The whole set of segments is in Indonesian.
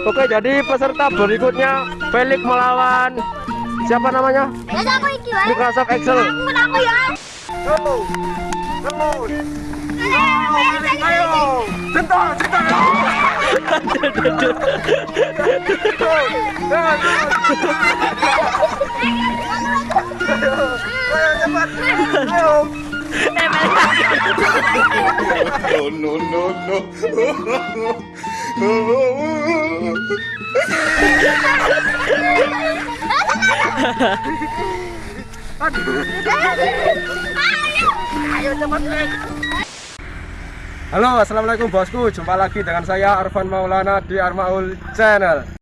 Oke, jadi peserta berikutnya Felix melawan siapa namanya? Ya. Microsoft Excel. Ayo. no, no, no, no. Halo, assalamualaikum bosku. Jumpa lagi dengan saya Arfan Maulana di Armaul Channel.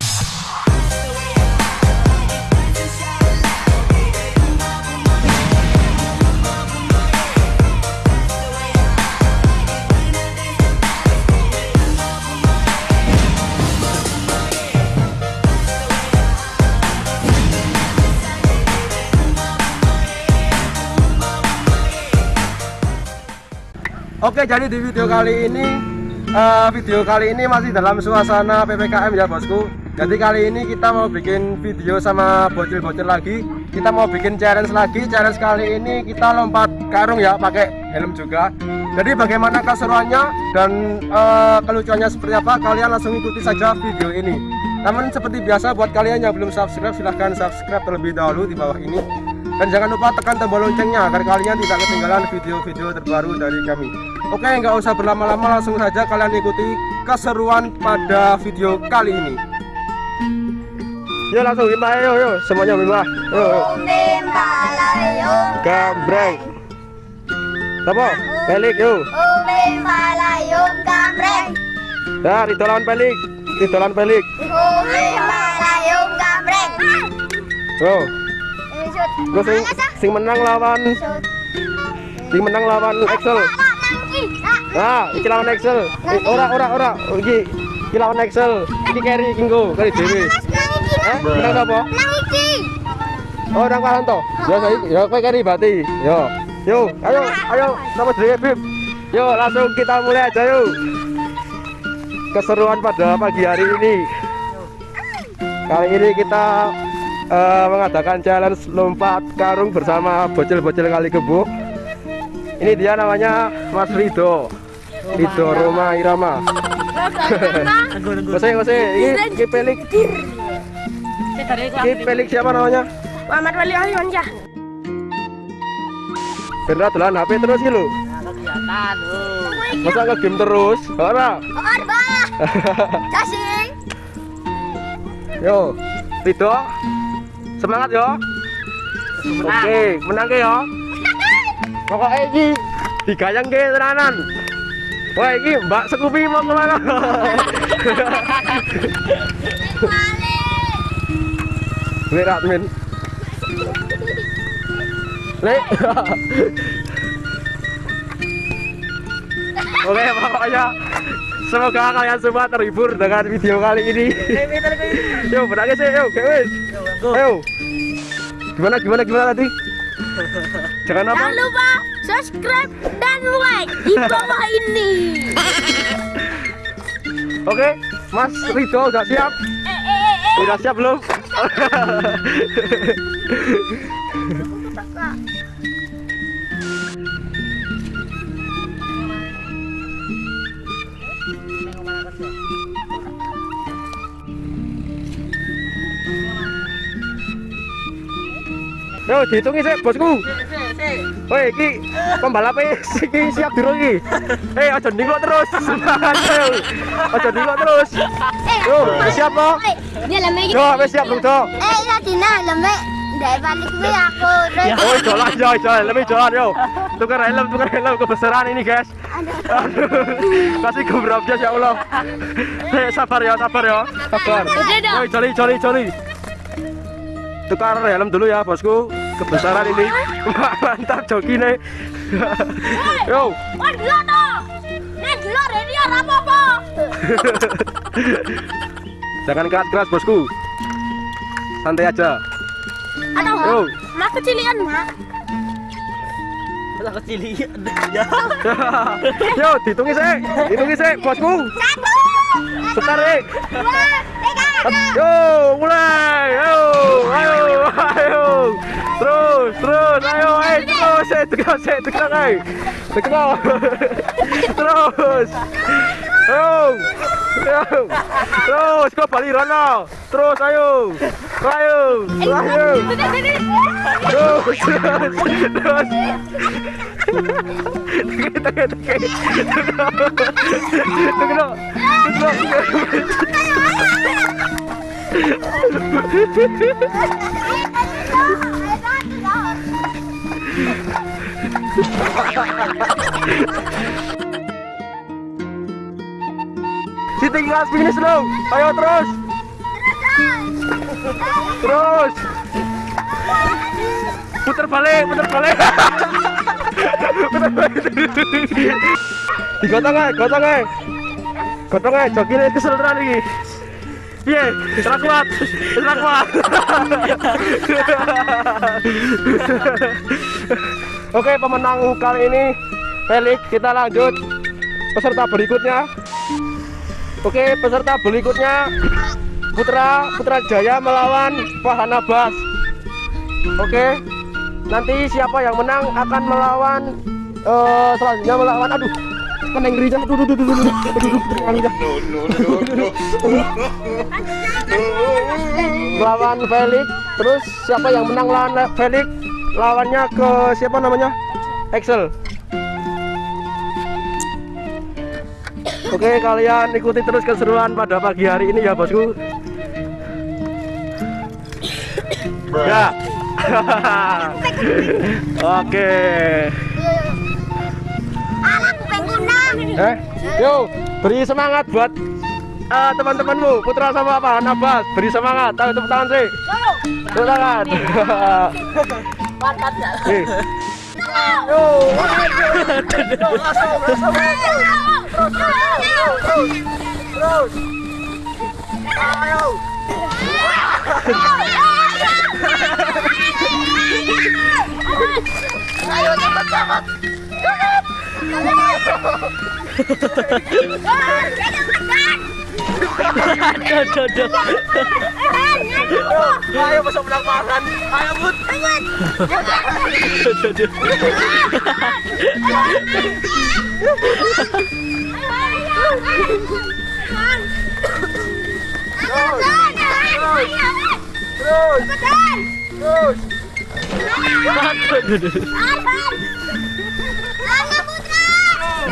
Oke, jadi di video kali ini eh, video kali ini masih dalam suasana PPKM ya bosku. Jadi kali ini kita mau bikin video sama bocil-bocil lagi. Kita mau bikin challenge lagi. Challenge kali ini kita lompat karung ya, pakai helm juga. Jadi bagaimana keseruannya dan eh, kelucuannya seperti apa? Kalian langsung ikuti saja video ini. Namun seperti biasa buat kalian yang belum subscribe silahkan subscribe terlebih dahulu di bawah ini dan jangan lupa tekan tombol loncengnya agar kalian tidak ketinggalan video-video terbaru dari kami. Oke nggak usah berlama-lama langsung saja kalian ikuti keseruan pada video kali ini. Yuk langsung bimbah yuk yuk semuanya bimbah yuk, gambreng. Apa? Pelik yuk Ube Malayo gambreng. dah itu lawan pelik. Itu lawan pelik. Ube Malayo gambreng. shoot. Gue sing, sing menang lawan sing menang lawan Excel Ah, iki lawan Excel. Ora ora ora. Iki iki lawan Excel. Iki carry kinggo kali dhewe. Eh, menang sapa? Nang iki. Oh, nang Pahanto. Ya saiki ya kowe carry Bati. Yo. Yo, ayo ayo sama dhewe Bib. Yo, langsung kita mulai aja yuk. Keseruan pada pagi hari ini. Kali ini kita eh, mengadakan challenge lompat karung bersama bocil-bocil kali kebo. Ini dia namanya Mas Rido. Rido Roma Irama. Kose kose, ini ini pelik. Ini pelik siapa namanya? Muhammad Wali Alionja. Beneran dolan HP terus gitu. Masa nge game terus? Ora. Arba. Kasih. Yo, Rido. Semangat yo. Oke, menang ke yo. Pokoknya iki digayang ke tenanan. Wah, iki Mbak Sekupi mau ke mana? Lek admin. Lek. Oke, pokoknya semoga kalian semua terhibur dengan video kali ini. Yo, berangkat sih, yo, guys. Ayo. Gimana, gimana, gimana tadi? Jangan apa? Jangan lupa subscribe dan like di bawah ini. Oke, Mas Rido udah siap? Eh, eh, eh, eh. Udah siap belum? Yo, dihitungi sih, bosku. Woi, iki pembalapnya iki siap dulu iki. Eh, aja ningok terus. Aja ningok terus. Eh, Yo, wis siap? Eh, lembek. Yo, wis siap Cok? Eh, Latina lembek. Dari balik gue aku. terus- Oh, jalan, jalan, jalan, lebih jalan, yo. Tukar helm, tukar helm kebesaran ini, guys. Aduh. Kasih gebrabnya ya Allah. Eh, sabar ya, sabar ya, sabar. Woi, joli, joli, joli. Tukar helm dulu ya, bosku kebesaran ini mantap joki nih yo jangan keras keras bosku santai aja Ada yo mak kecilian mak Lah kecilian ya. Yo, ditungi saya, Ditungi saya, bosku. Satu. Sebentar, Rek. Dua, tiga. Yo, mulai. Yo, ayo, ayo. Terus, terus, ayo, eh, terus, eh, terus eh, terus eh, tegang, eh, eh. terus, terus, terus, kau balik Rono, eh, terus, ayo, ayo, ayo, terus, terus, terus, tegang, tegang, tegang, tegang, tegang, tegang, no. Si tinggal finish dong. Ayo terus. Terus. Putar balik, putar balik. putar balik. Digotong aja, gotong aja. Gotong aja, jogine kesel tenan iki. Piye? Ora kuat. Ora kuat. Oke, pemenang kali ini Felix, kita lanjut peserta berikutnya. Oke, peserta berikutnya Putra Putra Jaya melawan Fahana Bas. Oke, nanti siapa yang menang akan melawan eh selanjutnya melawan aduh Kan kena ngeri Duh duduk duduk duduk duduk duduk no. Lawan Felix. Terus siapa yang menang lawan Felix? Lawannya ke siapa namanya? Excel. Oke, kalian ikuti terus keseruan pada pagi hari ini ya, Bosku. ya. Oke. Eh Yo beri semangat buat eh, teman-temanmu Putra sama apa Nabas beri semangat tahu tepuk tangan sih tepuk tangan. Yo, terus. Ayo cepat cepat. Aduh, aduh, aduh. Ayo masuk menang makan. Ayo bud. Aduh, aduh. Terus, terus.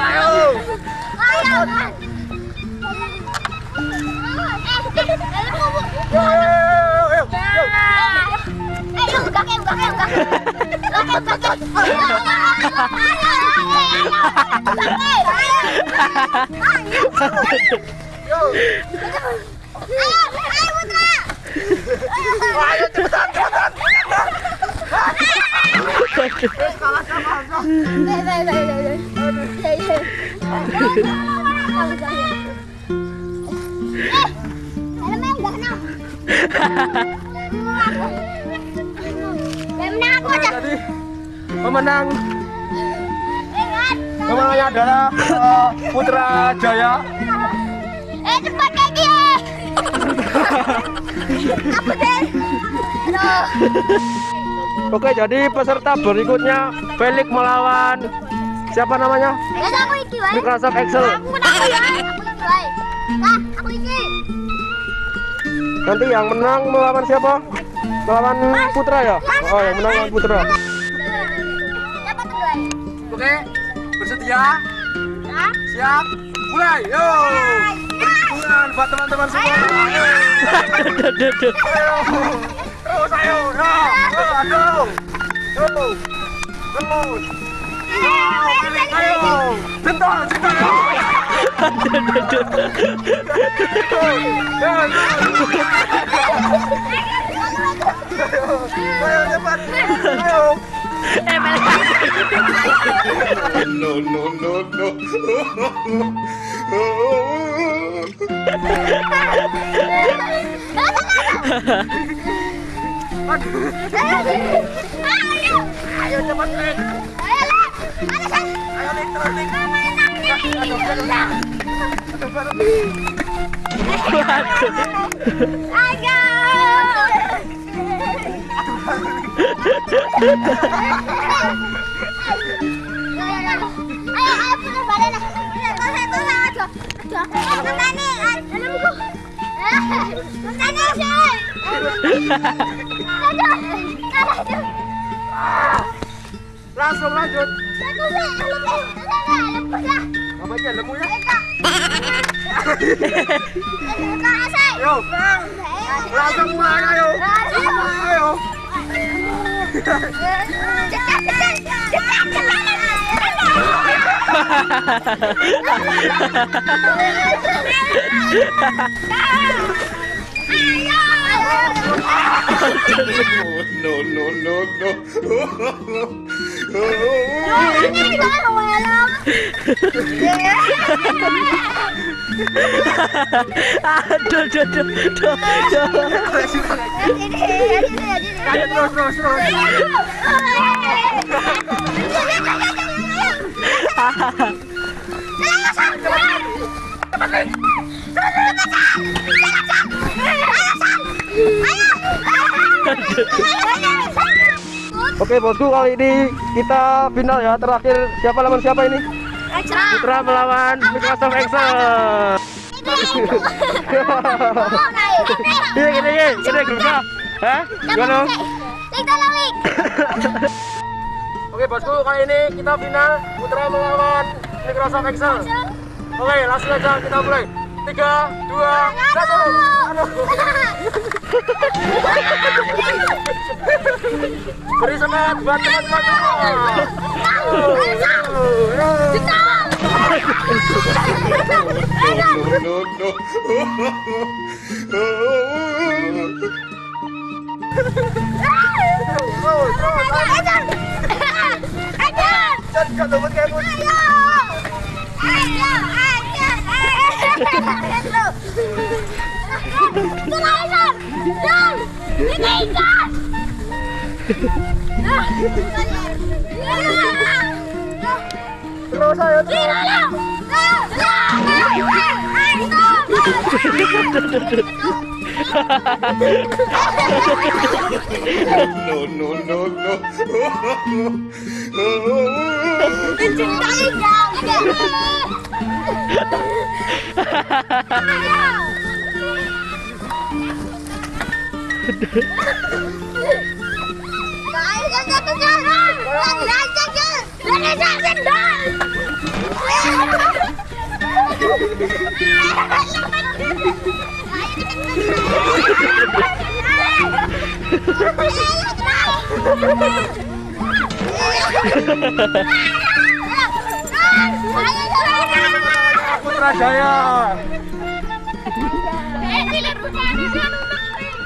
Ayo, ayo, ayo, ayo, Pemenang Pemenangnya adalah eh, Putra Jaya. Eh cepat kayak eh. deh? Aduh. Oke, jadi peserta berikutnya Felix melawan siapa namanya? Ya. Microsoft Excel. Ya. Nah. Nanti yang menang melawan siapa? Melawan Putra ya? Oh, yang menang melawan Putra. Oke, bersedia? Siap? Mulai, yo! Buat teman-teman semua. Ayo, Ayo, ya, ya. Ayo. Ya, ya. Eh, no, no, no, no. Cepat, Ayo. Ayo. Ayo. Ayo, ayo. Putar, putar, putar, aja. Aja. Eh, ke mana? Ah, dalam buku. Eh, ke mana sih? Aduh, aduh. Langsung lanjut. Apa aja lemu ya? Yo, langsung mulai ayo. Ayo. Cepat, cepat, cepat, cepat. No, no, no, no. Aduh, aduh, aduh, aduh. Ayo terus terus terus. Oke bosku kali ini kita final ya terakhir siapa lawan siapa ini? Putra melawan Microsoft Excel. Iya gini gini gini grupnya. Hah? Gimana? Oke bosku kali ini kita final Putra melawan Microsoft Excel. Oke langsung aja kita mulai. Tiga, dua, satu. Beri semangat buat teman-teman semua. No, no, no. Jangan lompat kayak bos. Terus ayo terus. No, no, no, no. Putra Jaya.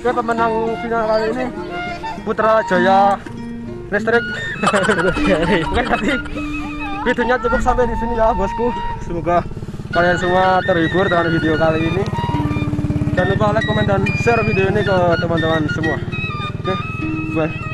Siapa pemenang final kali ini? Putra Jaya listrik. Oke tadi videonya cukup sampai di sini ya bosku. Semoga kalian semua terhibur dengan video kali ini. Jangan lupa like, komen, dan share video ini ke teman-teman semua. Oke bye